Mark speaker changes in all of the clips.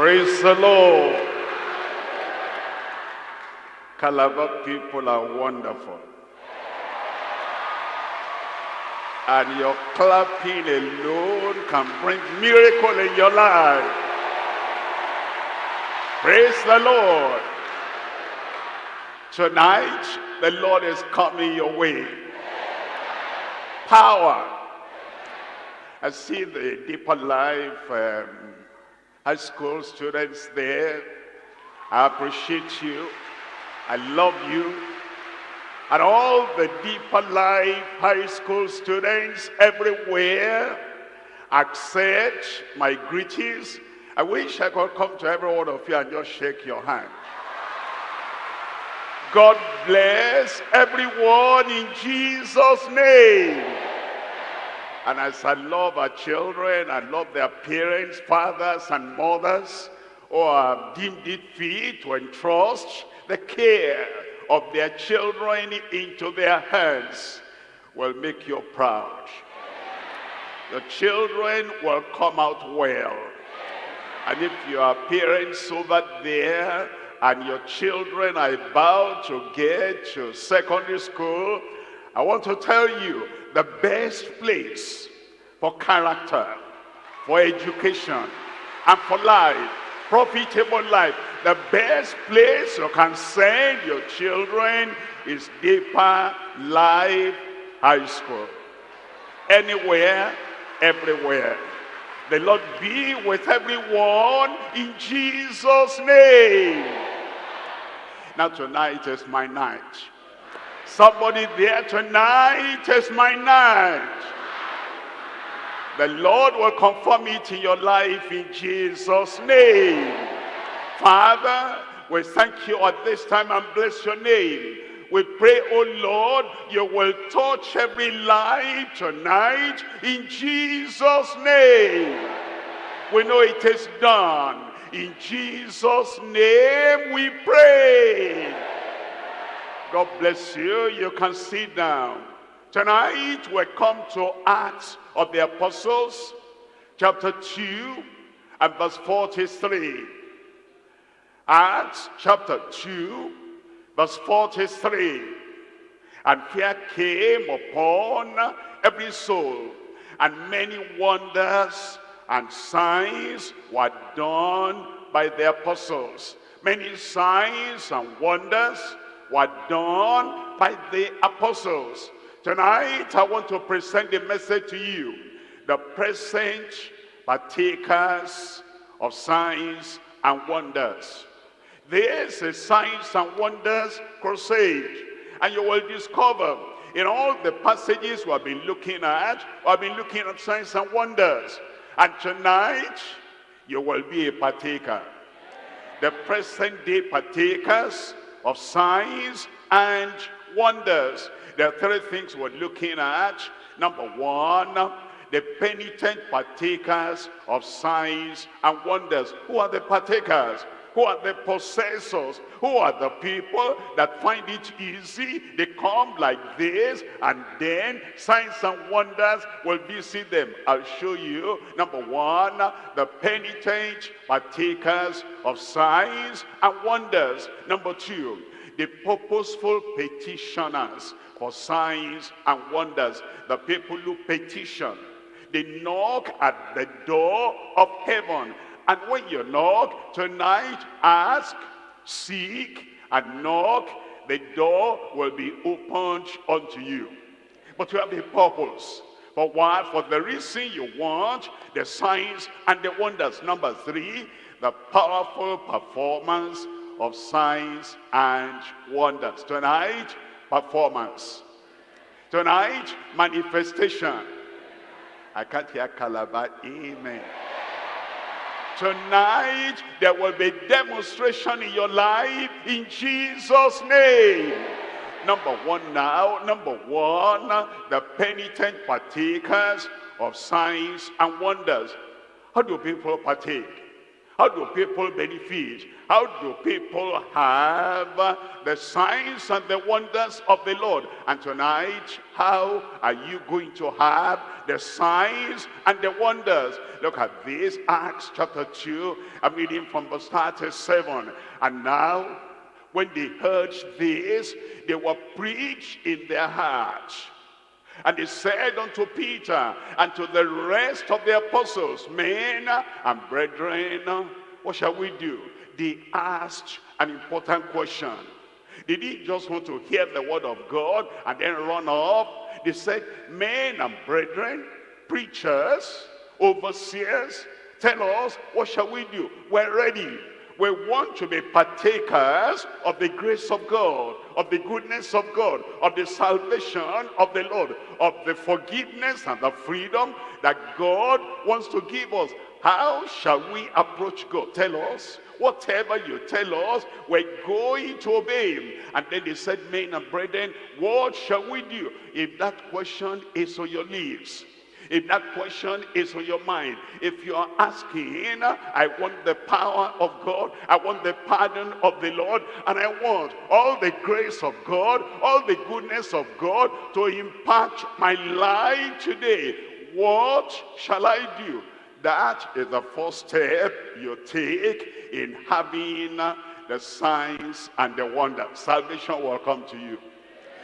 Speaker 1: Praise the Lord. Calabar people are wonderful. And your clapping alone can bring miracle in your life. Praise the Lord. Tonight, the Lord is coming your way. Power. I see the Deeper Life um, high school students there. I appreciate you. I love you. And all the Deeper Life high school students everywhere accept my greetings. I wish I could come to every one of you and just shake your hand. God bless everyone in Jesus' name. And as I love our children, I love their parents, fathers and mothers who have deemed it fit to entrust the care of their children into their hands will make you proud. The children will come out well. And if you are parents over there and your children are about to get to secondary school, I want to tell you the best place for character, for education, and for life, profitable life. The best place you can send your children is Deeper Life High School. Anywhere, everywhere. The Lord be with everyone in Jesus' name. Now tonight is my night. Somebody there tonight is my night. The Lord will confirm it in your life in Jesus' name. Father, we thank you at this time and bless your name. We pray, oh Lord, you will touch every life tonight in Jesus' name. We know it is done. In Jesus' name we pray. God bless you. You can sit down. Tonight we come to Acts of the Apostles, chapter 2 and verse 43. Acts chapter 2, verse 43. And fear came upon every soul, and many wonders and signs were done by the apostles. Many signs and wonders were done by the apostles. Tonight, I want to present the message to you. The present partakers of signs and wonders. This is Signs and Wonders Crusade. And you will discover in all the passages we have been looking at, we have been looking at signs and wonders. And tonight, you will be a partaker. The present day partakers of signs and wonders. There are three things we're looking at. Number one, the penitent partakers of signs and wonders. Who are the partakers? Who are the possessors? Who are the people that find it easy? They come like this and then signs and wonders will visit them. I'll show you. Number one, the penitent partakers of signs and wonders. Number two, the purposeful petitioners for signs and wonders. The people who petition. They knock at the door of heaven and when you knock tonight, ask, seek, and knock, the door will be opened unto you. But you have a purpose. For what? For the reason you want the signs and the wonders. Number three, the powerful performance of signs and wonders. Tonight, performance. Tonight, manifestation. I can't hear Calabar. Amen. Tonight, there will be demonstration in your life in Jesus' name. Number one now, number one, the penitent partakers of signs and wonders. How do people partake? How do people benefit? How do people have the signs and the wonders of the Lord? And tonight, how are you going to have the signs and the wonders? Look at this, Acts chapter 2. I'm reading from verse 37. And now, when they heard this, they were preached in their hearts. And he said unto Peter and to the rest of the apostles, Men and brethren, what shall we do? They asked an important question. They didn't just want to hear the word of God and then run off. They said, men and brethren, preachers, overseers, tell us, what shall we do? We're ready. We want to be partakers of the grace of God, of the goodness of God, of the salvation of the Lord, of the forgiveness and the freedom that God wants to give us. How shall we approach God? Tell us. Whatever you tell us, we're going to obey him. And then they said, men and brethren, what shall we do? If that question is on your lips, if that question is on your mind, if you are asking, I want the power of God, I want the pardon of the Lord, and I want all the grace of God, all the goodness of God to impact my life today, what shall I do? That is the first step you take in having the signs and the wonder. Salvation will come to you.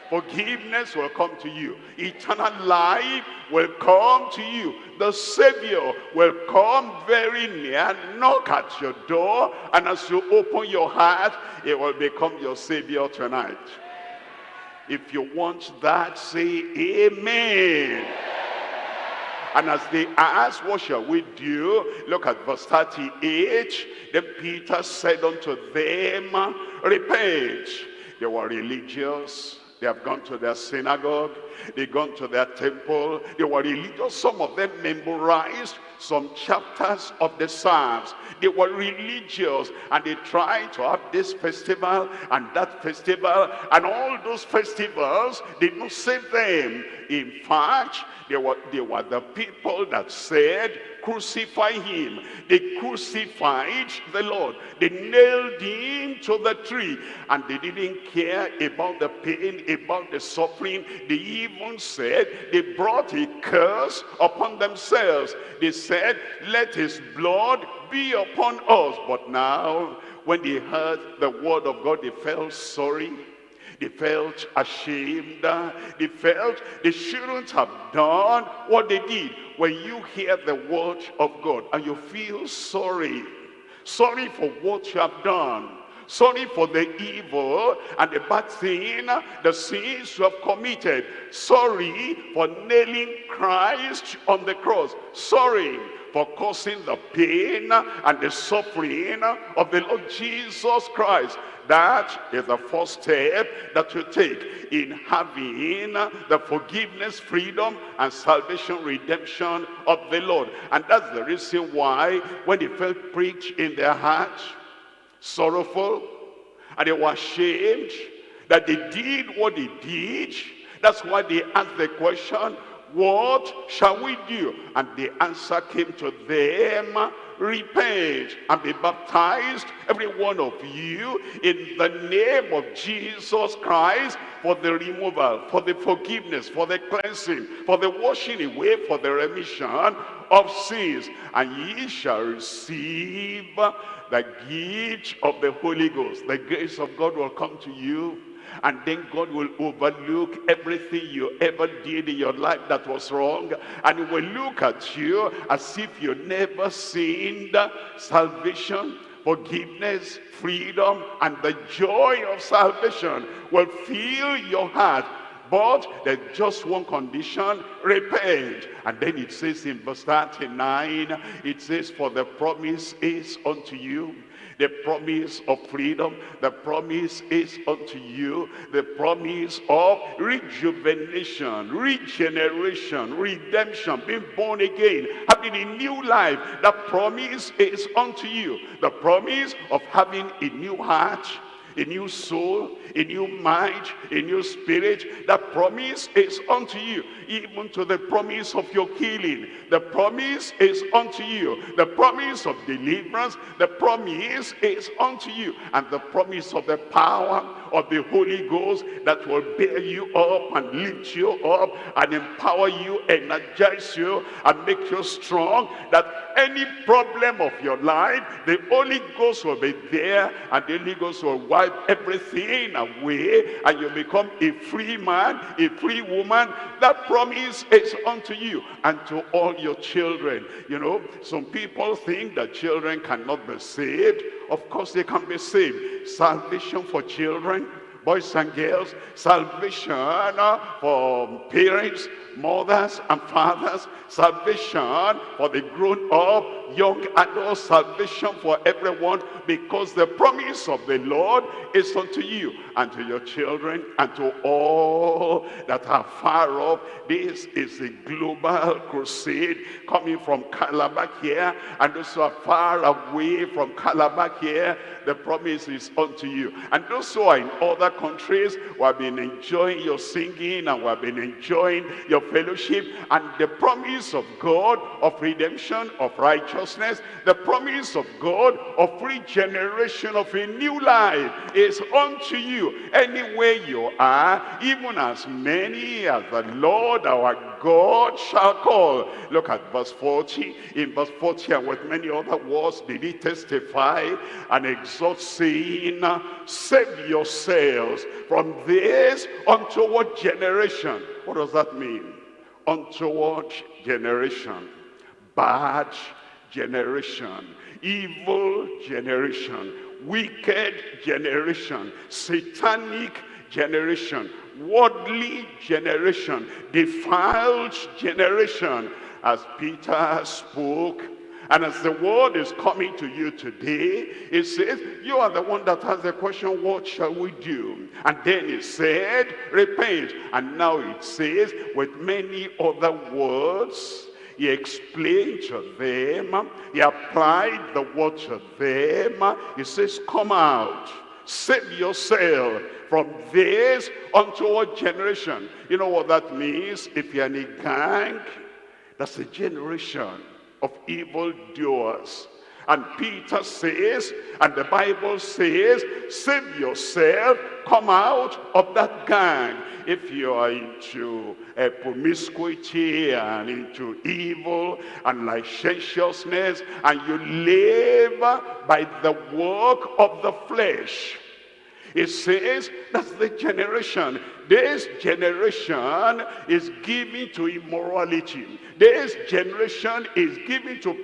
Speaker 1: Forgiveness will come to you. Eternal life will come to you. The Savior will come very near, knock at your door, and as you open your heart, it will become your Savior tonight. If you want that, say amen. And as they asked, what shall we do? Look at verse 38. Then Peter said unto them, repent. They were religious. They have gone to their synagogue. They've gone to their temple. They were religious. Some of them memorized some chapters of the Psalms. They were religious and they tried to have this festival and that festival and all those festivals did not save them. In fact, they were, they were the people that said, crucify him. They crucified the Lord. They nailed him to the tree. And they didn't care about the pain, about the suffering. They even said they brought a curse upon themselves. They said, let his blood be upon us. But now, when they heard the word of God, they felt sorry they felt ashamed. They felt they shouldn't have done what they did. When you hear the word of God and you feel sorry, sorry for what you have done, sorry for the evil and the bad thing, the sins you have committed, sorry for nailing Christ on the cross, sorry for causing the pain and the suffering of the Lord Jesus Christ. That is the first step that you take in having the forgiveness, freedom, and salvation, redemption of the Lord. And that's the reason why when they felt preached in their heart, sorrowful, and they were ashamed that they did what they did, that's why they asked the question, what shall we do? And the answer came to them, repent and be baptized, every one of you, in the name of Jesus Christ, for the removal, for the forgiveness, for the cleansing, for the washing away, for the remission of sins. And ye shall receive the gift of the Holy Ghost. The grace of God will come to you and then God will overlook everything you ever did in your life that was wrong. And he will look at you as if you never sinned. Salvation forgiveness freedom and the joy of salvation will fill your heart. But there's just one condition, repent. And then it says in verse 39, it says, For the promise is unto you the promise of freedom, the promise is unto you, the promise of rejuvenation, regeneration, redemption, being born again, having a new life. That promise is unto you. The promise of having a new heart, a new soul, a new mind, a new spirit. That promise is unto you, even to the promise of your healing. The promise is unto you. The promise of deliverance, the promise is unto you. And the promise of the power of the Holy Ghost that will bear you up and lift you up and empower you, energize you, and make you strong. That any problem of your life, the Holy Ghost will be there and the Holy Ghost will wipe everything away and you become a free man, a free woman. That promise is unto you and to all your children. You know, some people think that children cannot be saved. Of course they can be saved. Salvation for children, boys and girls, salvation for parents, mothers and fathers, salvation for the grown up, young adults, salvation for everyone, because the promise of the Lord is unto you and to your children and to all that are far off. This is a global crusade coming from Calabar here and those who are far away from Calabar here, the promise is unto you. And those who are in other countries who have been enjoying your singing and who have been enjoying your fellowship and the promise of God of redemption, of righteousness, the promise of God of regeneration of a new life is unto you anywhere you are, even as many as the Lord our God shall call. Look at verse 40. In verse 40 and with many other words did he testify and exhort saying, save from this unto what generation? What does that mean? untoward generation, bad generation, evil generation, wicked generation, satanic generation, worldly generation, defiled generation. As Peter spoke and as the word is coming to you today, it says, you are the one that has the question, what shall we do? And then it said, repent. And now it says, with many other words, he explained to them, he applied the word to them. He says, come out, save yourself from this unto our generation. You know what that means? If you're in a gang, that's a generation of evil doers. And Peter says, and the Bible says, save yourself, come out of that gang. If you are into uh, promiscuity and into evil and licentiousness, and you live by the work of the flesh, it says that's the generation. This generation is given to immorality. This generation is given to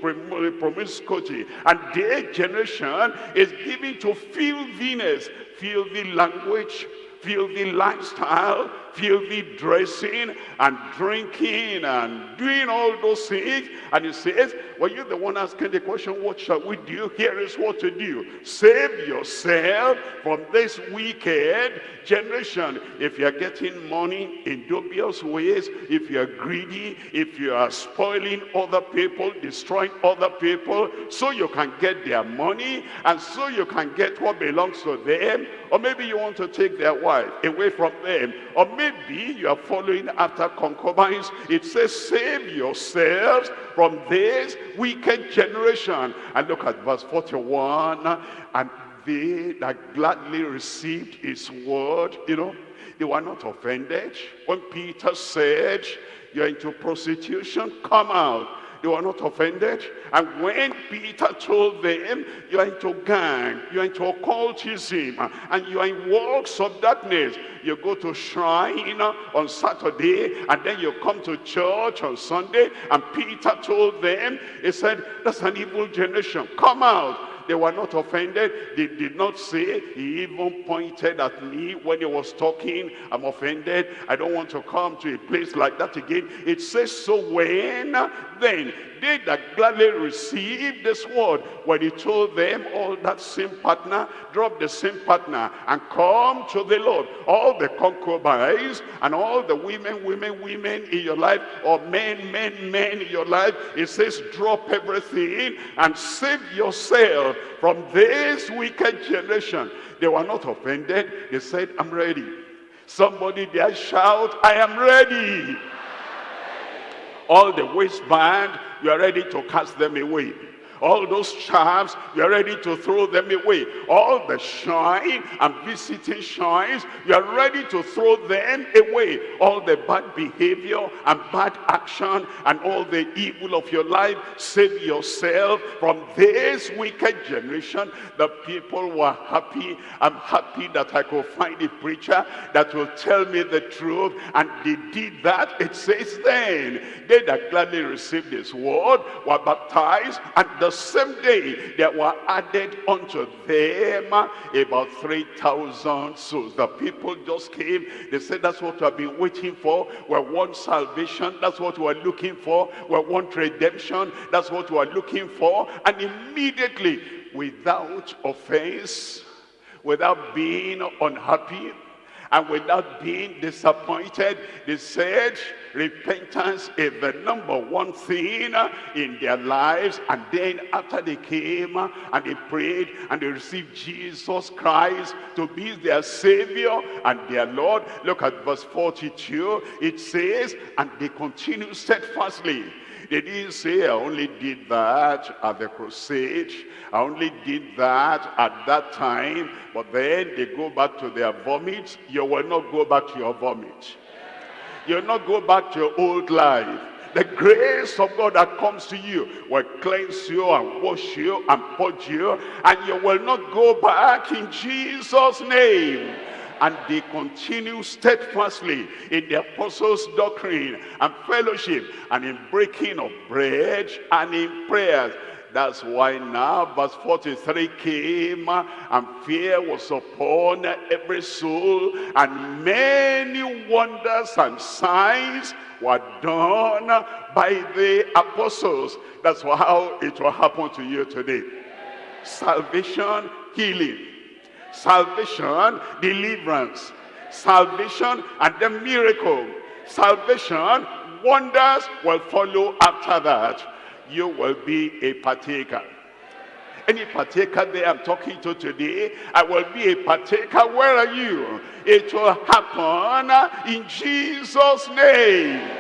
Speaker 1: promiscuity. And this generation is given to filthiness, filthy language, filthy lifestyle, filthy dressing and drinking and doing all those things. And he says, well, you're the one asking the question, what shall we do? Here is what to do. Save yourself from this wicked generation. If you're getting money in dubious ways, if you're greedy, if you are spoiling other people, destroying other people, so you can get their money and so you can get what belongs to them, or maybe you want to take their wife away from them, or maybe you are following after concubines. It says, save yourselves from this wicked generation. And look at verse 41. And they that gladly received his word, you know, they were not offended. When Peter said, you're into prostitution, come out they were not offended. And when Peter told them, you are into gang, you are into occultism, and you are in works of darkness, you go to shrine on Saturday, and then you come to church on Sunday, and Peter told them, he said, that's an evil generation, come out they were not offended. They did not say, he even pointed at me when he was talking, I'm offended. I don't want to come to a place like that again. It says, so when then they that gladly received this word, when he told them all that same partner, drop the same partner and come to the Lord. All the concubines and all the women, women, women in your life, or men, men, men in your life, it says drop everything and save yourself from this wicked generation. They were not offended. They said, I'm ready. Somebody there shout, I am ready. All the waistband, you are ready to cast them away all those charms, you're ready to throw them away. All the shine and visiting shines, you're ready to throw them away. All the bad behavior and bad action and all the evil of your life, save yourself from this wicked generation. The people were happy. I'm happy that I could find a preacher that will tell me the truth. And they did that. It says then, they that gladly received this word were baptized and the same day there were added unto them about 3,000 souls. The people just came. They said, that's what we've been waiting for. We want salvation. That's what we're looking for. We want redemption. That's what we're looking for. And immediately, without offense, without being unhappy, and without being disappointed, they said repentance is the number one thing uh, in their lives. And then after they came uh, and they prayed and they received Jesus Christ to be their Savior and their Lord, look at verse 42. It says, and they continue steadfastly they didn't say, I only did that at the crusade. I only did that at that time. But then they go back to their vomit. You will not go back to your vomit. You will not go back to your old life. The grace of God that comes to you will cleanse you and wash you and purge you. And you will not go back in Jesus' name and they continue steadfastly in the apostles' doctrine and fellowship and in breaking of bread and in prayers. That's why now verse 43 came and fear was upon every soul and many wonders and signs were done by the apostles. That's how it will happen to you today. Salvation, healing, salvation, deliverance, salvation and the miracle. Salvation, wonders will follow after that. You will be a partaker. Any partaker there I'm talking to today, I will be a partaker. Where are you? It will happen in Jesus' name.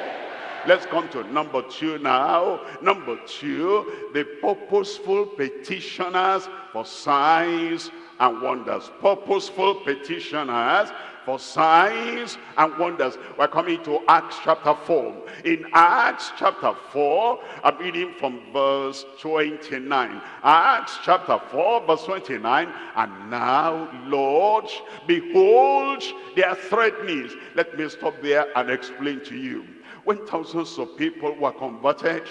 Speaker 1: Let's come to number two now. Number two, the purposeful petitioners for signs and wonders. Purposeful petitioners for signs and wonders. We're coming to Acts chapter 4. In Acts chapter 4, I'm reading from verse 29. Acts chapter 4, verse 29. And now, Lord, behold their threatenings. Let me stop there and explain to you. When thousands of people were converted,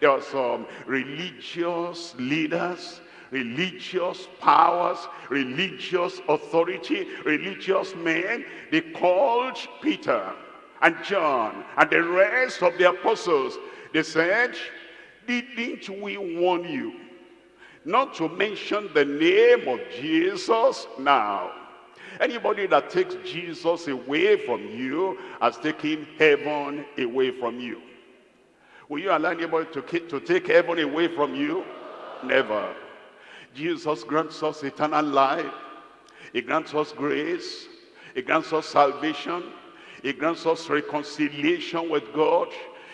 Speaker 1: there were some religious leaders religious powers, religious authority, religious men, they called Peter and John and the rest of the apostles. They said, didn't we warn you not to mention the name of Jesus now? Anybody that takes Jesus away from you has taken heaven away from you. Will you allow anybody to, to take heaven away from you? Never. Jesus grants us eternal life. He grants us grace. He grants us salvation. He grants us reconciliation with God.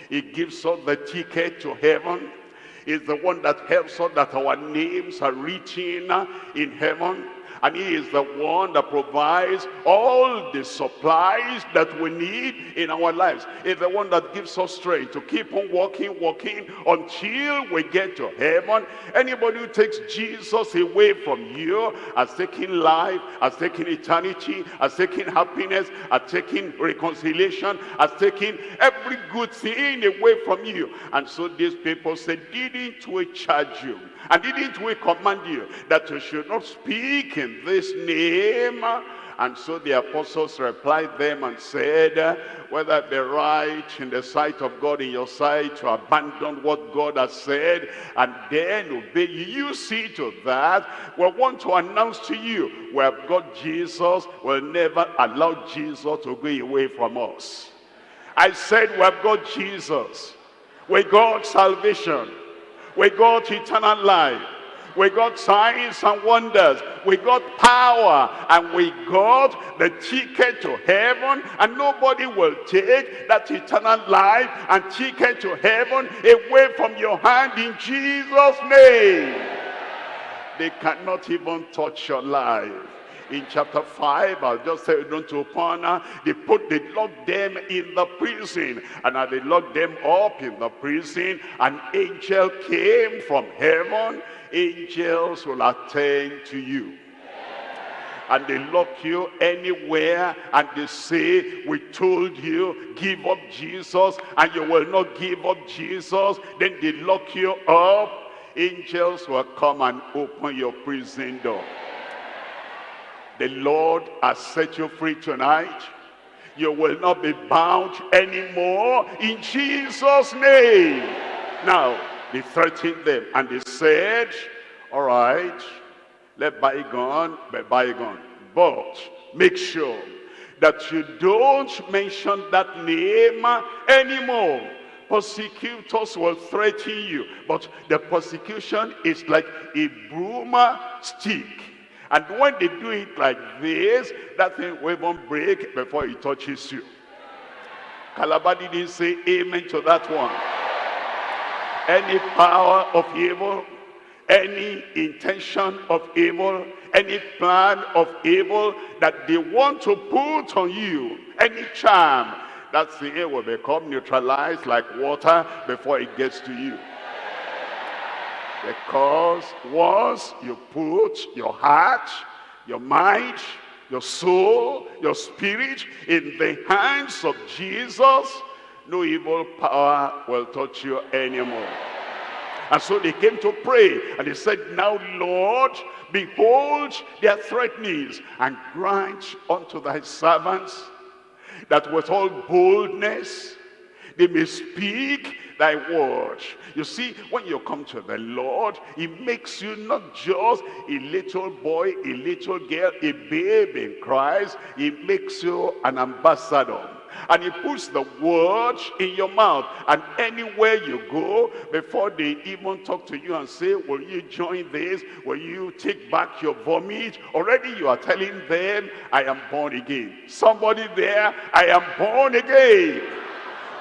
Speaker 1: He gives us the ticket to heaven. He's the one that helps us that our names are written in heaven and he is the one that provides all the supplies that we need in our lives. He's the one that gives us strength to keep on walking, walking until we get to heaven. Anybody who takes Jesus away from you has taken life, has taken eternity, has taken happiness, has taken reconciliation, has taken every good thing away from you. And so these people said, didn't we charge you? And didn't we command you that you should not speak in this name? And so the apostles replied them and said, whether it be right in the sight of God in your sight to abandon what God has said and then obey you. You see to that. We want to announce to you, we have got Jesus. We'll never allow Jesus to go away from us. I said we have got Jesus. We got salvation. We got eternal life. We got signs and wonders. We got power. And we got the ticket to heaven. And nobody will take that eternal life and ticket to heaven away from your hand in Jesus' name. They cannot even touch your life in chapter 5 i'll just say don't open they put they locked them in the prison. And as they locked them up in the prison an angel came from heaven. Angels will attend to you. And they lock you anywhere. And they say we told you give up jesus and you will not give up jesus. Then they lock you up. Angels will come and open your prison door the lord has set you free tonight. You will not be bound anymore in jesus name. Now they threatened them and they said all right let bygone be bygone. But make sure that you don't mention that name anymore. Persecutors will threaten you but the persecution is like a broom stick and when they do it like this that thing will even break before it touches you Calabar didn't say amen to that one any power of evil any intention of evil, any plan of evil that they want to put on you, any charm, that thing will become neutralized like water before it gets to you. Because once you put your heart, your mind, your soul, your spirit in the hands of Jesus, no evil power will touch you anymore. And so they came to pray. And they said, Now, Lord, behold their threatenings, and grant unto thy servants that with all boldness they may speak thy word. You see, when you come to the Lord, he makes you not just a little boy, a little girl, a babe in Christ. He makes you an ambassador. And he puts the word in your mouth. And anywhere you go before they even talk to you and say will you join this? Will you take back your vomit? Already you are telling them i am born again. Somebody there i am born again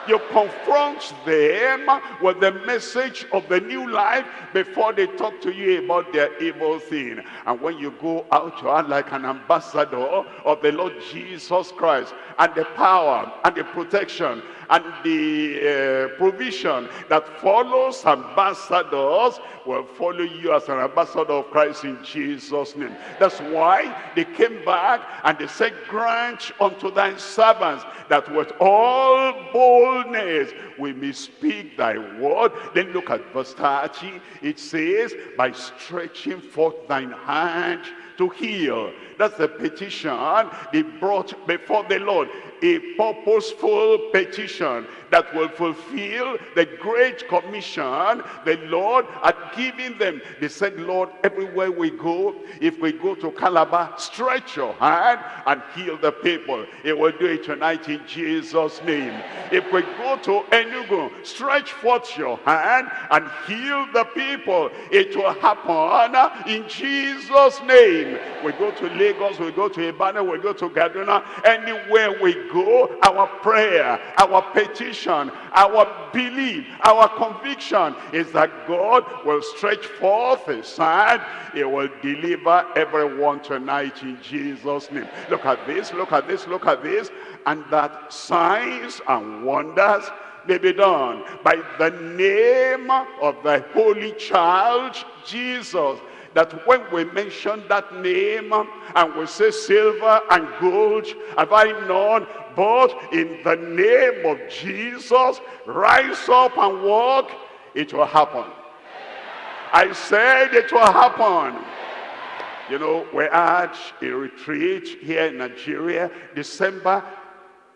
Speaker 1: you confront them with the message of the new life before they talk to you about their evil thing. And when you go out, you are like an ambassador of the Lord Jesus Christ and the power and the protection and the uh, provision that follows ambassadors will follow you as an ambassador of Christ in Jesus' name. That's why they came back and they said, grant unto thy servants that with all boldness we may speak thy word. Then look at verse 30. It says, by stretching forth thine hand to heal. That's the petition they brought before the Lord a purposeful petition that will fulfill the great commission the Lord had given them. They said, Lord, everywhere we go, if we go to Calabar, stretch your hand and heal the people. It will do it tonight in Jesus' name. If we go to Enugu, stretch forth your hand and heal the people. It will happen in Jesus' name. We go to Lagos, we go to Ibadan, we go to Kaduna, anywhere we go, our prayer, our petition, our belief, our conviction is that God will stretch forth his hand. He will deliver everyone tonight in Jesus' name. Look at this, look at this, look at this. And that signs and wonders may be done by the name of the Holy Child, Jesus that when we mention that name and we say silver and gold have I none but in the name of Jesus rise up and walk it will happen. I said it will happen. You know we had a retreat here in Nigeria December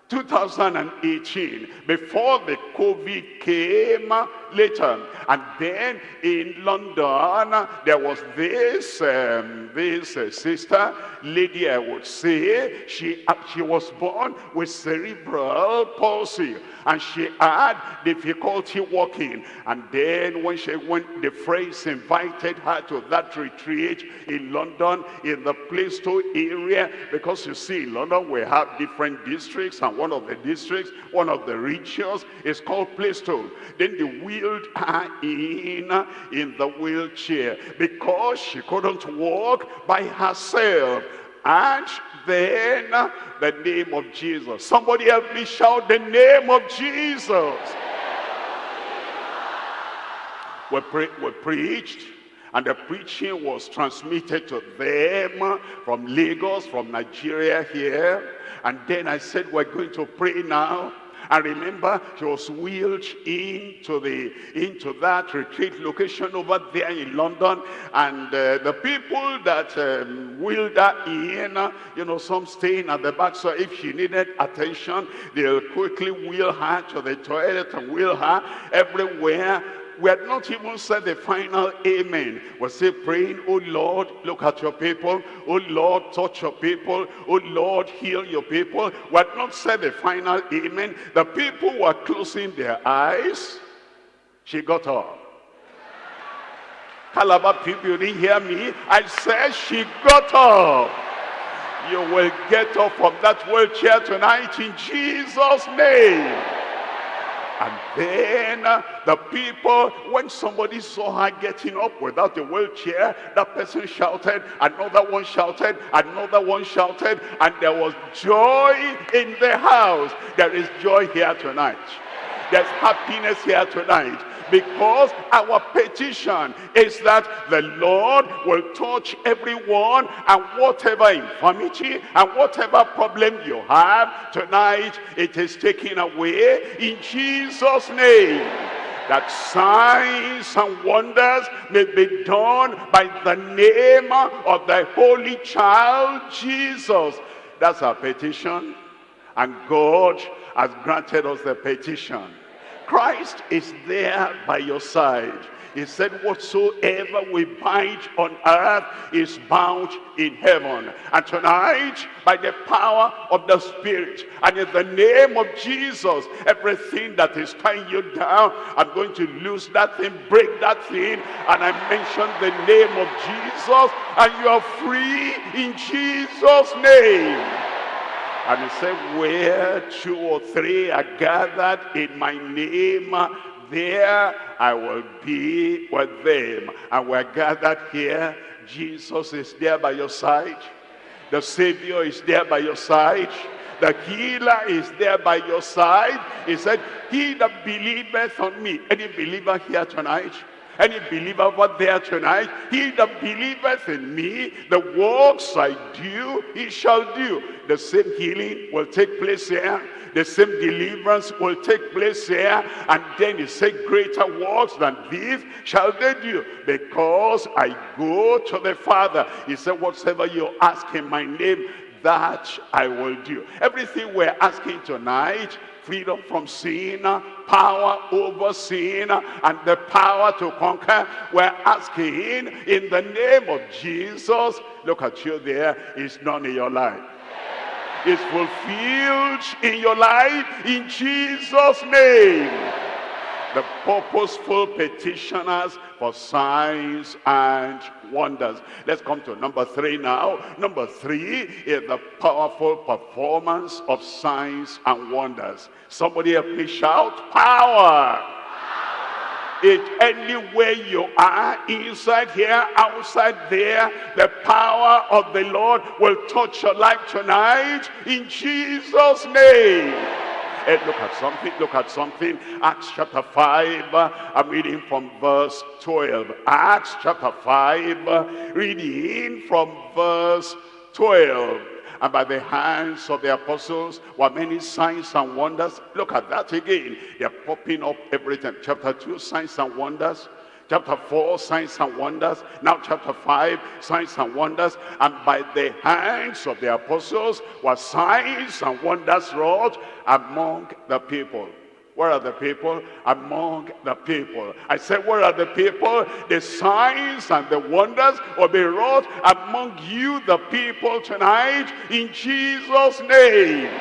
Speaker 1: 2018 before the COVID came later. And then in London, there was this, um, this uh, sister, lady I would say, she, uh, she was born with cerebral palsy and she had difficulty walking. And then when she went, the friends invited her to that retreat in London, in the Plaistow area, because you see, in London we have different districts, and one of the districts, one of the regions is called Plaistow. Then they wheeled her in, in the wheelchair, because she couldn't walk by herself. And then the name of Jesus. Somebody help me shout the name of Jesus. We, pre we preached and the preaching was transmitted to them from Lagos, from Nigeria here. And then I said, we're going to pray now and remember, she was wheeled into the into that retreat location over there in London. And uh, the people that um, wheeled her in, uh, you know, some staying at the back. So if she needed attention, they'll quickly wheel her to the toilet and wheel her everywhere we had not even said the final amen. We're still praying, oh Lord, look at your people. Oh Lord, touch your people. Oh Lord, heal your people. We had not said the final amen. The people were closing their eyes. She got up. Calabar people, didn't hear me. I said she got up. You will get up from that wheelchair tonight in Jesus' name. And then uh, the people, when somebody saw her getting up without a wheelchair, that person shouted, another one shouted, another one shouted, and there was joy in the house. There is joy here tonight. There's happiness here tonight because our petition is that the Lord will touch everyone and whatever infirmity and whatever problem you have tonight, it is taken away in Jesus' name that signs and wonders may be done by the name of the Holy Child Jesus. That's our petition. And God has granted us the petition. Christ is there by your side. He said, whatsoever we bind on earth is bound in heaven. And tonight, by the power of the Spirit, and in the name of Jesus, everything that is tying you down, I'm going to lose that thing, break that thing, and I mention the name of Jesus, and you are free in Jesus' name. And he said, where two or three are gathered in my name, there I will be with them. And we're gathered here. Jesus is there by your side. The Savior is there by your side. The healer is there by your side. He said, he that believeth on me. Any believer here tonight? Any believer over there tonight, he that believeth in me, the works I do, he shall do. The same healing will take place here. The same deliverance will take place here. And then he said, greater works than these shall they do. Because I go to the Father. He said, whatsoever you ask in my name, that I will do. Everything we're asking tonight freedom from sin, power over sin, and the power to conquer. We're asking in the name of Jesus. Look at you there. It's none in your life. It's fulfilled in your life in Jesus' name the purposeful petitioners for signs and wonders. Let's come to number three now. Number three is the powerful performance of signs and wonders. Somebody help me shout, power! It anywhere you are, inside here, outside there, the power of the Lord will touch your life tonight in Jesus' name. Hey, look at something, look at something. Acts chapter 5, I'm reading from verse 12. Acts chapter 5, reading from verse 12 and by the hands of the apostles were many signs and wonders. Look at that again. They're popping up everything. Chapter 2, signs and wonders. Chapter 4, signs and wonders. Now chapter 5, signs and wonders. And by the hands of the apostles were signs and wonders wrought among the people. Where are the people? Among the people. I said, where are the people? The signs and the wonders will be wrought among you, the people, tonight, in Jesus' name.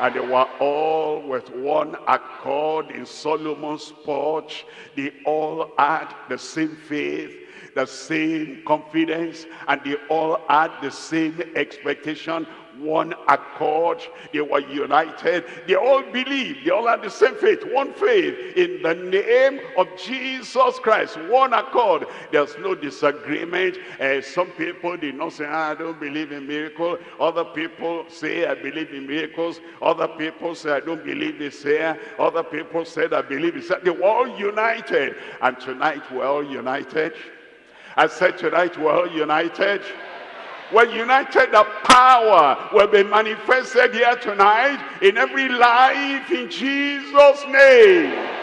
Speaker 1: And they were all with one accord in Solomon's porch. They all had the same faith, the same confidence, and they all had the same expectation one accord. They were united. They all believed. They all had the same faith, one faith in the name of Jesus Christ. One accord. There's no disagreement. Uh, some people did not say, ah, I don't believe in miracles. Other people say, I believe in miracles. Other people say, I don't believe this here. Other people said, I believe this. They were all united. And tonight we're all united. I said tonight we're all united. We're united, the power will be manifested here tonight in every life in Jesus' name.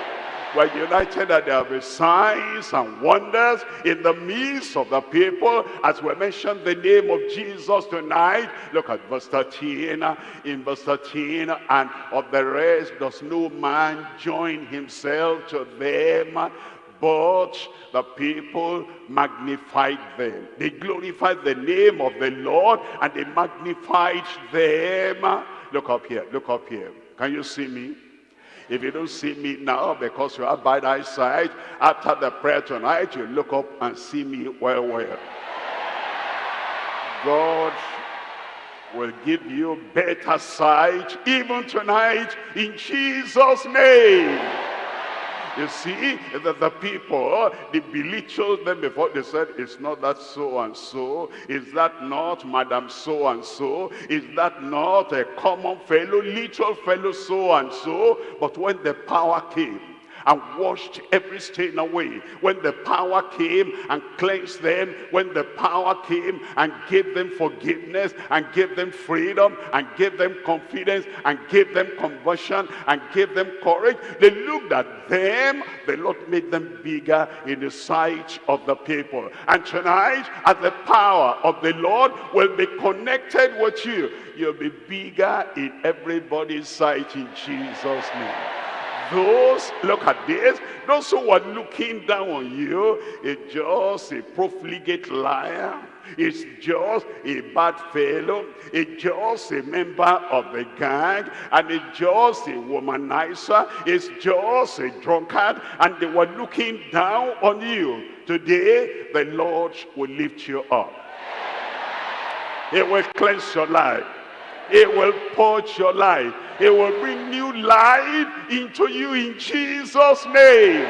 Speaker 1: We're united that there will be signs and wonders in the midst of the people. As we mention the name of Jesus tonight, look at verse 13. In verse 13, and of the rest does no man join himself to them but the people magnified them. They glorified the name of the Lord and they magnified them. Look up here, look up here. Can you see me? If you don't see me now because you have bad eyesight, after the prayer tonight, you look up and see me well, well. God will give you better sight even tonight in Jesus' name. You see, that the people, oh, they belittled them before. They said, it's not that so-and-so. Is that not Madam so-and-so? Is that not a common fellow, little fellow so-and-so? But when the power came, and washed every stain away. When the power came and cleansed them, when the power came and gave them forgiveness and gave them freedom and gave them confidence and gave them conversion and gave them courage, they looked at them, the Lord made them bigger in the sight of the people. And tonight, as the power of the Lord will be connected with you, you'll be bigger in everybody's sight in Jesus' name those, look at this, those who were looking down on you, it's just a profligate liar, it's just a bad fellow, it's just a member of the gang, and it's just a womanizer, it's just a drunkard, and they were looking down on you. Today, the Lord will lift you up. He will cleanse your life. It will purge your life. It will bring new life into you in Jesus' name.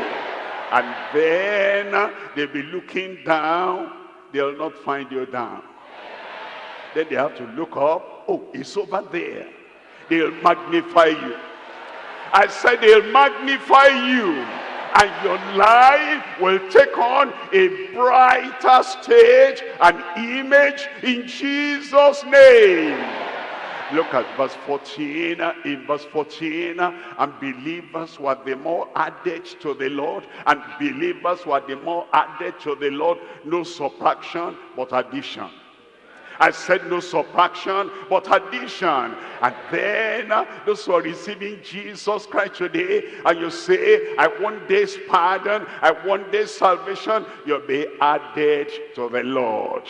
Speaker 1: And then they'll be looking down. They'll not find you down. Then they have to look up. Oh, it's over there. They'll magnify you. I said they'll magnify you and your life will take on a brighter stage and image in Jesus name Look at verse 14. In verse 14, and believers were the more added to the Lord, and believers were the more added to the Lord. No subtraction, but addition. I said no subtraction, but addition. And then uh, those who are receiving Jesus Christ today, and you say, I want this pardon, I want this salvation, you'll be added to the Lord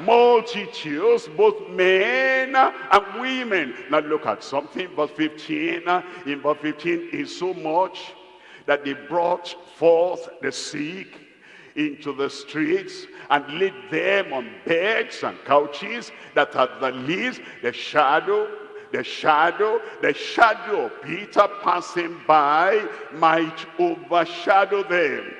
Speaker 1: multitudes, both men and women. Now look at something, verse 15. In verse 15 is so much that they brought forth the sick into the streets and laid them on beds and couches that at the least the shadow the shadow the shadow of peter passing by might overshadow them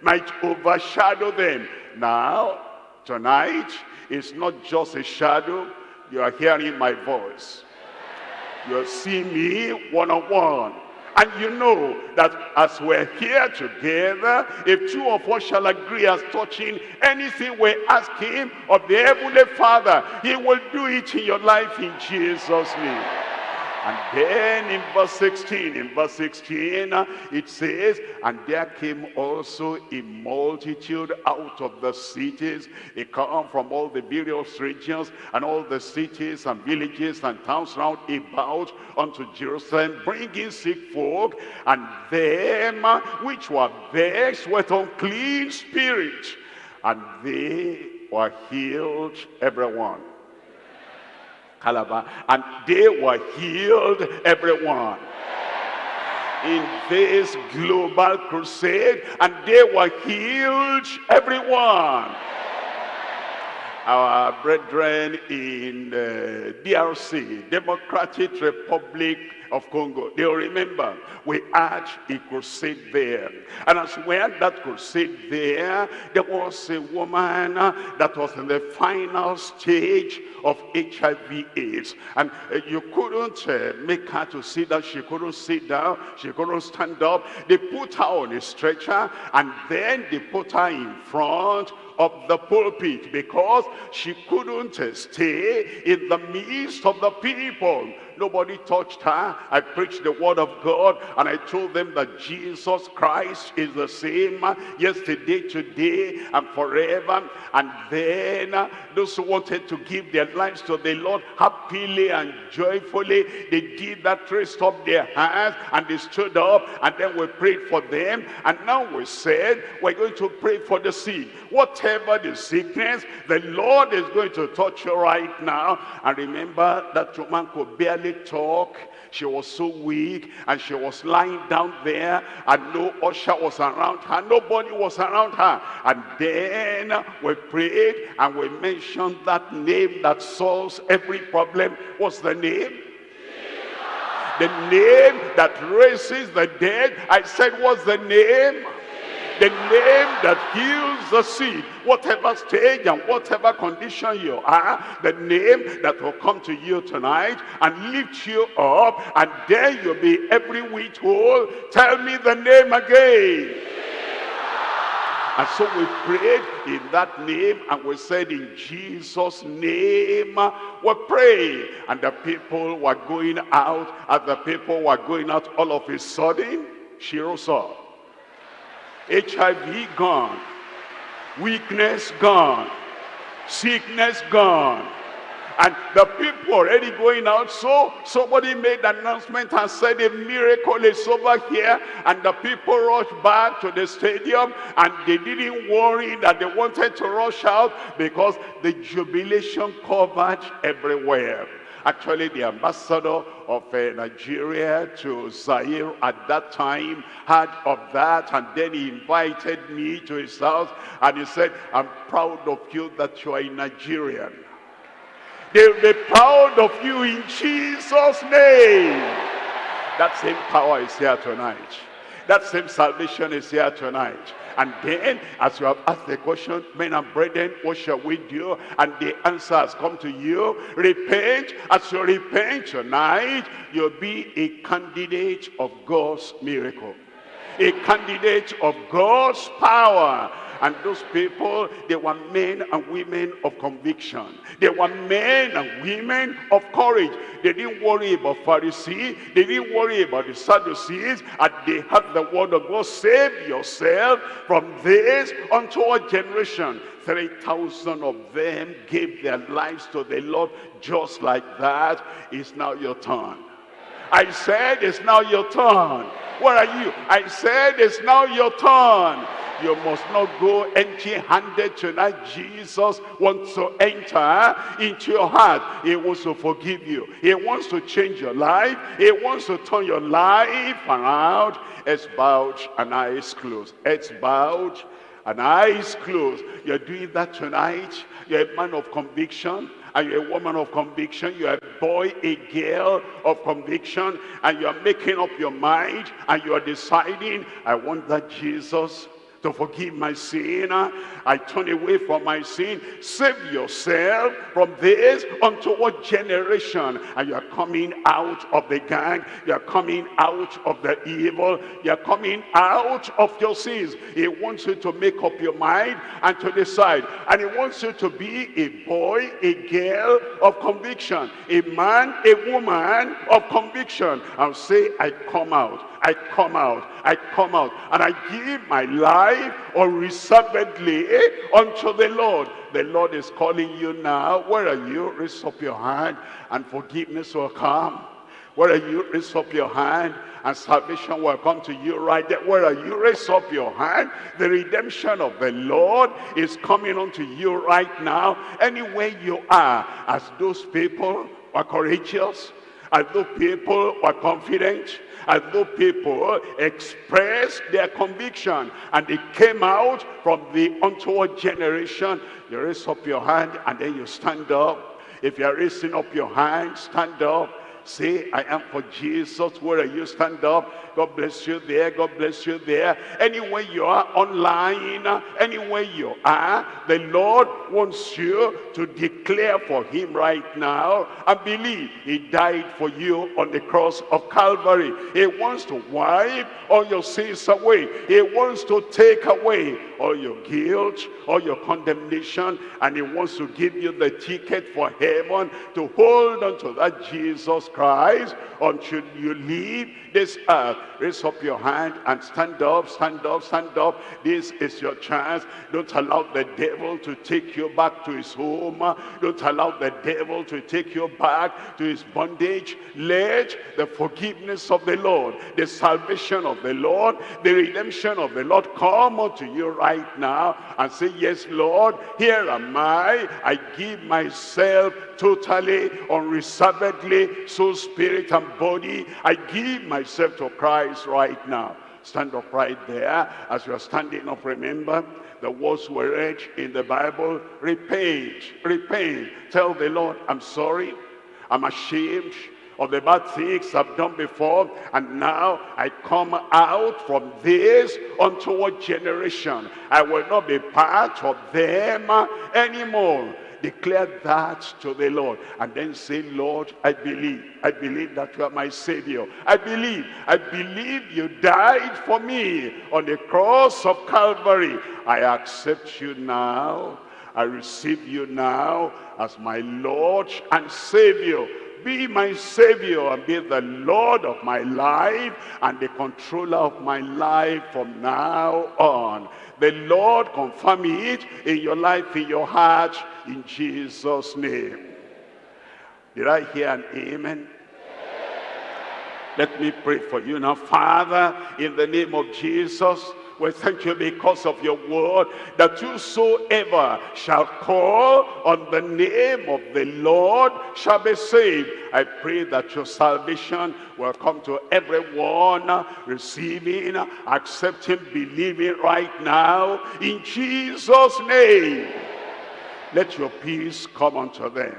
Speaker 1: might overshadow them now tonight it's not just a shadow. You are hearing my voice. You're seeing me one-on-one. And you know that as we're here together, if two of us shall agree as touching anything we ask him of the Heavenly Father, he will do it in your life in Jesus' name. And then in verse 16, in verse 16, uh, it says, And there came also a multitude out of the cities. They come from all the various regions and all the cities and villages and towns round about unto Jerusalem, bringing sick folk and them uh, which were vexed with unclean spirits. And they were healed, everyone Calabar, and they were healed, everyone. In this global crusade, and they were healed, everyone. Our brethren in uh, DRC, Democratic Republic of Congo. They'll remember we had a crusade there. And as we had that crusade there, there was a woman that was in the final stage of HIV AIDS. And uh, you couldn't uh, make her to sit down. She couldn't sit down. She couldn't stand up. They put her on a stretcher and then they put her in front of the pulpit because she couldn't stay in the midst of the people. Nobody touched her. I preached the word of God and I told them that Jesus Christ is the same yesterday, today, and forever. And then uh, those who wanted to give their lives to the Lord happily and joyfully, they did that, raised up their hands and they stood up and then we prayed for them. And now we said we're going to pray for the sick. Whatever the sickness, the Lord is going to touch you right now. And remember that woman could barely talk. She was so weak and she was lying down there and no usher was around her. Nobody was around her. And then we prayed and we mentioned that name that solves every problem. What's the name? The name that raises the dead. I said, what's the name? The name that heals the sick whatever stage and whatever condition you are the name that will come to you tonight and lift you up and there you'll be every week whole. Tell me the name again. And so we prayed in that name and we said in Jesus name we pray. And the people were going out as the people were going out all of a sudden she rose up HIV gone, weakness gone, sickness gone. And the people already going out. So somebody made an announcement and said a miracle is over here. And the people rushed back to the stadium and they didn't worry that they wanted to rush out because the jubilation covered everywhere. Actually, the ambassador of uh, Nigeria to Zaire at that time heard of that and then he invited me to his house and he said, I'm proud of you that you are a Nigerian. They'll be proud of you in Jesus' name. That same power is here tonight. That same salvation is here tonight. And then, as you have asked the question, men and brethren, what shall we do? And the answer has come to you. Repent. As you repent tonight, you'll be a candidate of God's miracle. A candidate of God's power. And those people, they were men and women of conviction. They were men and women of courage. They didn't worry about Pharisees. They didn't worry about the Sadducees. And they had the word of God. Save yourself from this unto a generation. 3,000 of them gave their lives to the Lord just like that. It's now your turn. I said it's now your turn. Where are you? I said it's now your turn. You must not go empty-handed tonight. Jesus wants to enter eh, into your heart. He wants to forgive you. He wants to change your life. He wants to turn your life around. It's bowed and eyes closed. It's bowed and eyes closed. You're doing that tonight. You're a man of conviction and you're a woman of conviction, you're a boy, a girl of conviction, and you're making up your mind, and you're deciding, I want that Jesus to forgive my sin. I turn away from my sin. Save yourself from this unto what generation? And you are coming out of the gang. You are coming out of the evil. You are coming out of your sins. He wants you to make up your mind and to decide. And he wants you to be a boy, a girl of conviction. A man, a woman of conviction. And say, I come out. I come out, I come out, and I give my life unreservedly unto the Lord. The Lord is calling you now. Where are you? Raise up your hand, and forgiveness will come. Where are you? Raise up your hand and salvation will come to you right there. Where are you? Raise up your hand. The redemption of the Lord is coming unto you right now. Anywhere you are, as those people were courageous, as those people were confident, as though people uh, expressed their conviction and they came out from the untoward generation. You raise up your hand and then you stand up. If you're raising up your hand, stand up. Say, I am for Jesus. Where are you? Stand up. God bless you there. God bless you there. Anywhere you are online, anywhere you are, the Lord wants you to declare for him right now and believe he died for you on the cross of Calvary. He wants to wipe all your sins away. He wants to take away all your guilt, all your condemnation, and he wants to give you the ticket for heaven to hold on to that Jesus Christ until you leave this earth. Raise up your hand and stand up, stand up, stand up. This is your chance. Don't allow the devil to take you back to his home. Don't allow the devil to take you back to his bondage. Let the forgiveness of the Lord, the salvation of the Lord, the redemption of the Lord come unto you right now and say, yes, Lord, here am I. I give myself totally, unreservedly, soul, spirit, and body. I give myself to Christ right now. Stand up right there. As you are standing up, remember, the words were read in the Bible. Repent, repent. Tell the Lord, I'm sorry. I'm ashamed of the bad things I've done before. And now I come out from this untoward generation. I will not be part of them anymore declare that to the Lord and then say, Lord, I believe. I believe that you are my Savior. I believe. I believe you died for me on the cross of Calvary. I accept you now. I receive you now as my Lord and Savior be my savior and be the lord of my life and the controller of my life from now on the lord confirm it in your life in your heart in jesus name did i hear an amen let me pray for you now father in the name of jesus we thank you because of your word that whosoever shall call on the name of the Lord shall be saved. I pray that your salvation will come to everyone receiving, accepting, believing right now in Jesus' name. Let your peace come unto them.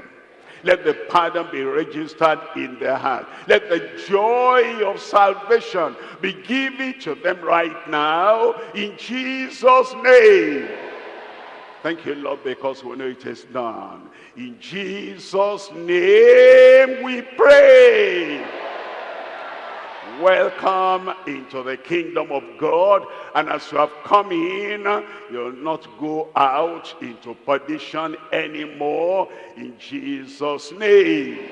Speaker 1: Let the pardon be registered in their heart. Let the joy of salvation be given to them right now in Jesus' name. Thank you, Lord, because we know it is done. In Jesus' name we pray welcome into the kingdom of God. And as you have come in, you'll not go out into perdition anymore in Jesus' name.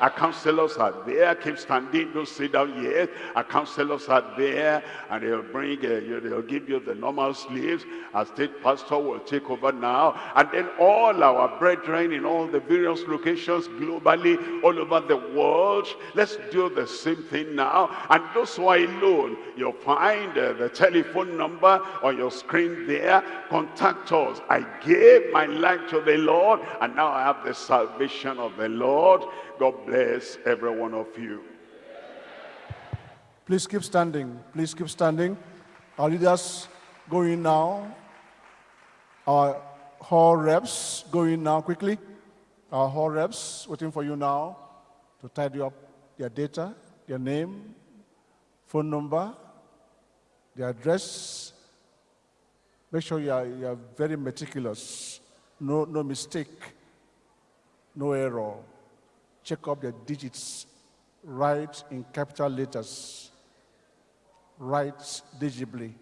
Speaker 1: Our counselors are there. Keep standing. Don't sit down yet. Our counselors are there. And they'll bring, uh, you, they'll give you the normal sleeves. Our state pastor will take over now. And then all our brethren in all the various locations globally, all over the world, let's do the same thing now. And those who are alone, you'll find uh, the telephone number on your screen there. Contact us. I gave my life to the Lord. And now I have the salvation of the Lord. God bless every one of you.
Speaker 2: Please keep standing. Please keep standing. Our leaders going now. Our hall reps going now quickly. Our hall reps waiting for you now to tidy up their data, their name, phone number, their address, Make sure you are, you are very meticulous. No, no mistake, no error. Check up the digits. Write in capital letters. Write digibly.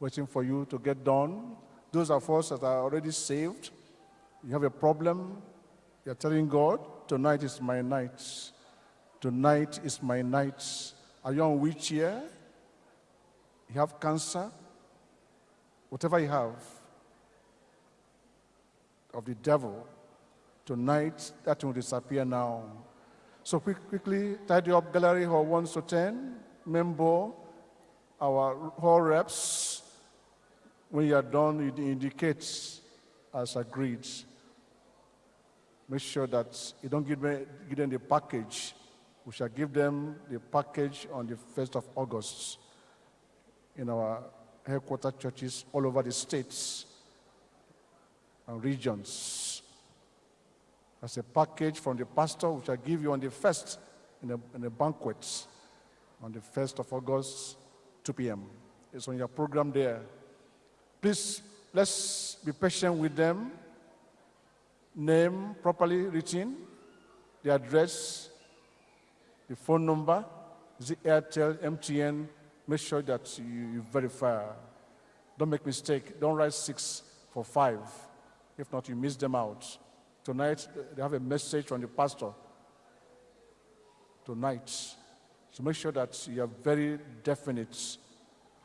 Speaker 2: Waiting for you to get done. Those of us that are already saved, you have a problem, you're telling God, tonight is my night. Tonight is my night. Are you on wheelchair? You have cancer? Whatever you have of the devil, tonight that will disappear now. So quick, quickly, tidy up gallery hall 1 to 10, member, our hall reps. When you are done, it indicates as agreed. Make sure that you don't give, me, give them the package. We shall give them the package on the 1st of August in our headquarter churches all over the states and regions. As a package from the pastor, which I give you on the 1st in a, in a banquet on the 1st of August, 2 p.m. It's on your program there. Please, let's be patient with them name properly written, the address, the phone number, the Airtel, MTN, make sure that you, you verify. Don't make mistake. Don't write six for five. If not, you miss them out. Tonight, they have a message from the pastor. Tonight. So make sure that you are very definite,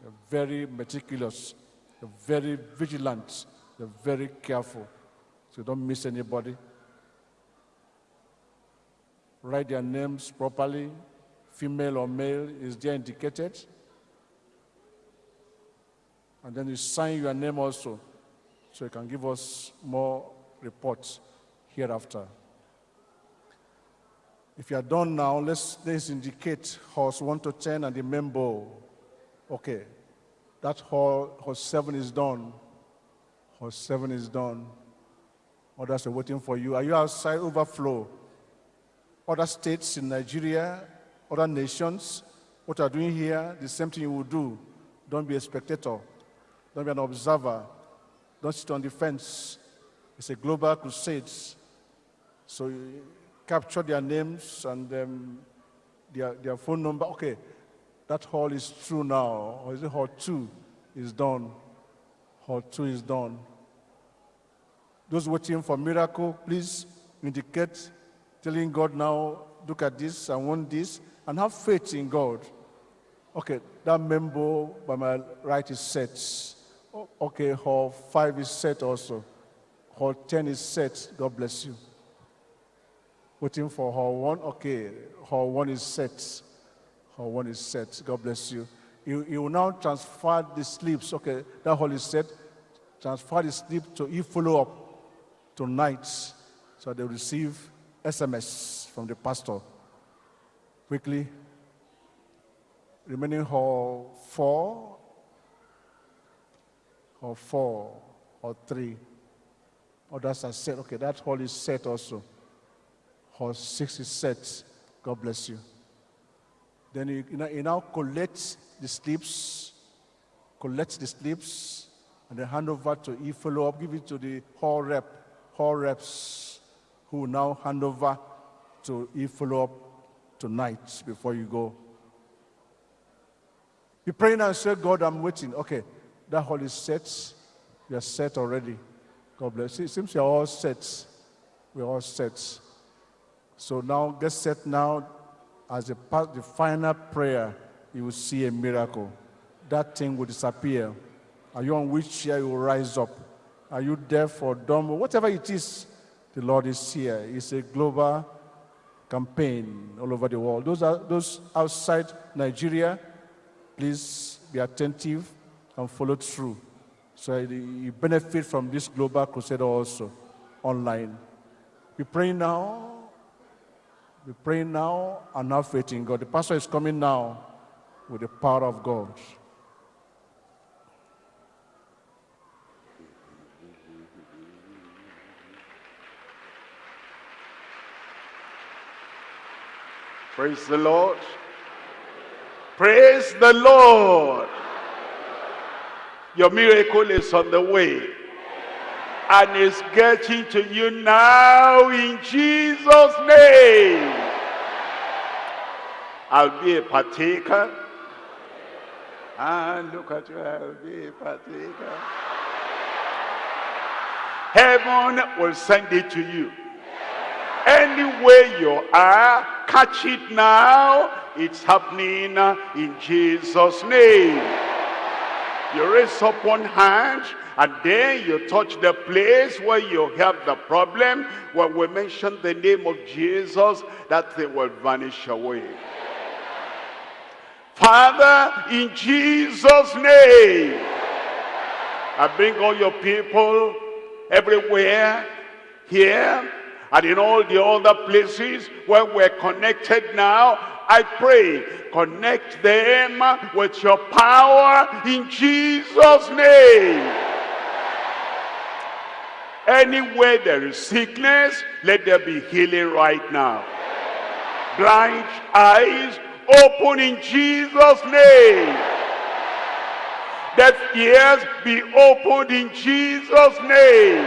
Speaker 2: you're very meticulous, you're very vigilant, you're very careful. So don't miss anybody. Write their names properly. Female or male is there indicated. And then you sign your name also, so you can give us more reports hereafter. If you are done now, let's, let's indicate horse 1 to 10 and the member. Okay, that horse, horse 7 is done. Horse 7 is done. Others are waiting for you. Are you outside overflow? Other states in Nigeria, other nations, what are doing here, the same thing you will do. Don't be a spectator. Don't be an observer. Don't sit on the fence. It's a global crusade. So you capture their names and um, their, their phone number. Okay, that hall is true now. Or is it hall two is done? Hall two is done. Those waiting for miracle, please indicate, telling God now, look at this, I want this, and have faith in God. Okay, that member by my right is set. Okay, hall five is set also. Hall 10 is set. God bless you. Waiting for hall one. Okay, hall one is set. Hall one is set. God bless you. You, you will now transfer the sleeps. Okay, that hall is set. Transfer the sleep to e follow up tonight so they receive SMS from the pastor. Quickly, remaining hall four, or four, or three. Others are set. Okay, that hall is set also. Is set. God bless you. Then you, you, know, you now collect the slips, collect the slips, and then hand over to e follow up, give it to the hall rep hall reps who now hand over to e-follow up tonight before you go. You pray now and say, God, I'm waiting. Okay, that hall is set. You're set already. God bless you. It seems you're all set. We're all set. So now get set now as a part, the final prayer, you will see a miracle. That thing will disappear. Are you on which chair you will rise up? Are you deaf or dumb? Whatever it is, the Lord is here. It's a global campaign all over the world. Those, are, those outside Nigeria, please be attentive and follow through. So you benefit from this global crusade also online. We pray now. We pray now and have faith in God. The pastor is coming now with the power of God.
Speaker 1: Praise the Lord. Praise the Lord. Your miracle is on the way. And it's getting to you now in Jesus' name. I'll be a partaker. And look at you, I'll be a partaker. Heaven will send it to you. Anywhere you are, catch it now. It's happening in Jesus' name. You raise up one hand and then you touch the place where you have the problem. When we mention the name of Jesus, that thing will vanish away. Father, in Jesus' name, I bring all your people everywhere, here, and in all the other places where we're connected now, I pray, connect them with your power in Jesus' name. Anywhere there is sickness, let there be healing right now. Blind eyes, open in Jesus' name. Deaf ears, be opened in Jesus' name.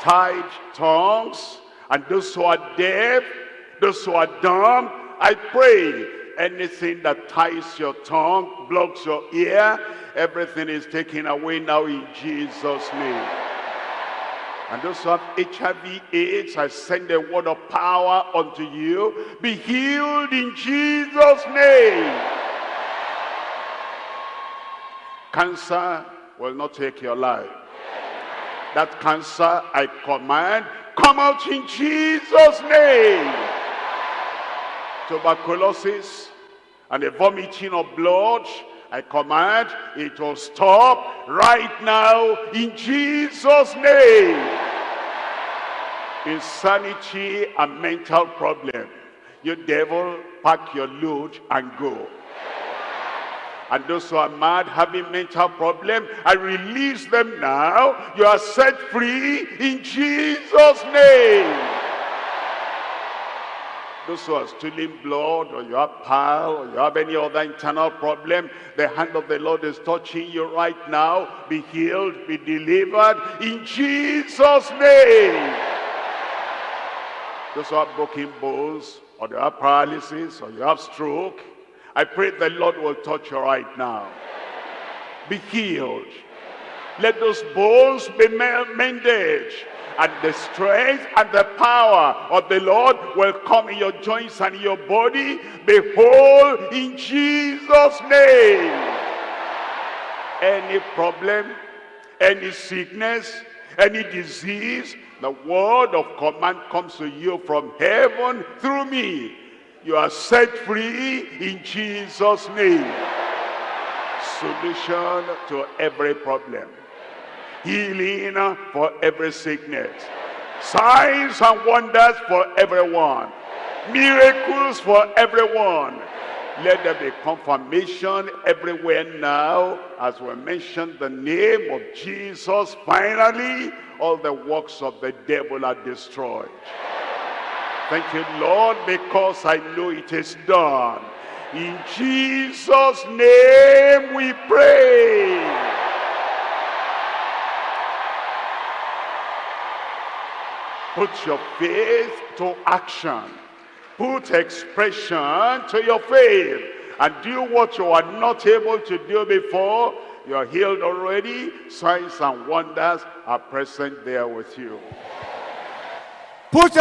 Speaker 1: Tied tongues, and those who are deaf, those who are dumb, I pray anything that ties your tongue, blocks your ear, everything is taken away now in Jesus' name. And those who have HIV AIDS, I send a word of power unto you. Be healed in Jesus' name. Cancer will not take your life. That cancer, I command, come out in Jesus' name. Tuberculosis and the vomiting of blood, I command it will stop right now in Jesus' name. Insanity and mental problem. You devil, pack your load and go. And those who are mad, having mental problem, I release them now. You are set free in Jesus' name. Those who are stealing blood, or you have pile, or you have any other internal problem, the hand of the Lord is touching you right now. Be healed, be delivered in Jesus' name. Those who have broken bones, or you have paralysis, or you have stroke, I pray the Lord will touch you right now. Be healed. Let those bones be mended. And the strength and the power of the Lord will come in your joints and your body. Be whole in Jesus' name. Any problem, any sickness, any disease, the word of command comes to you from heaven through me you are set free in Jesus' name. Solution to every problem. Healing for every sickness. Signs and wonders for everyone. Miracles for everyone. Let there be confirmation everywhere now as we mention the name of Jesus. Finally, all the works of the devil are destroyed. Thank you, Lord, because I know it is done. In Jesus' name we pray. Put your faith to action. Put expression to your faith. And do what you are not able to do before. You are healed already. Signs and wonders are present there with you. Put